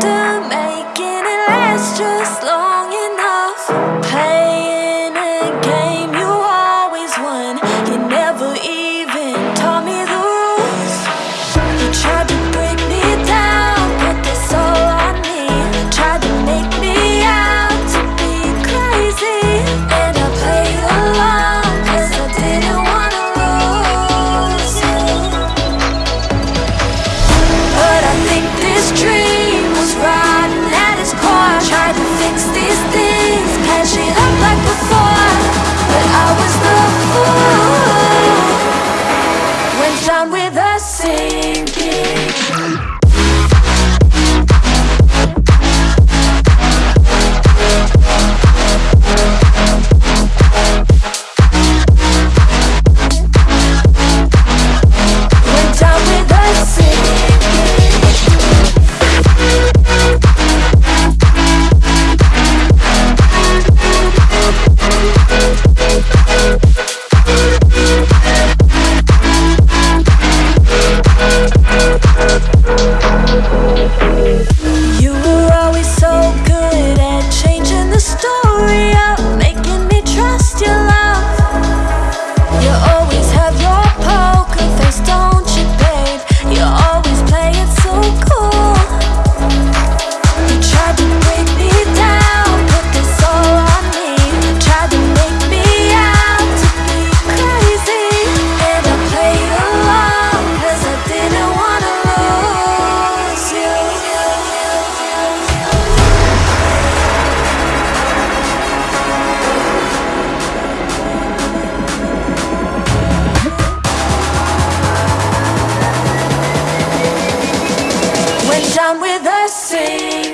들 say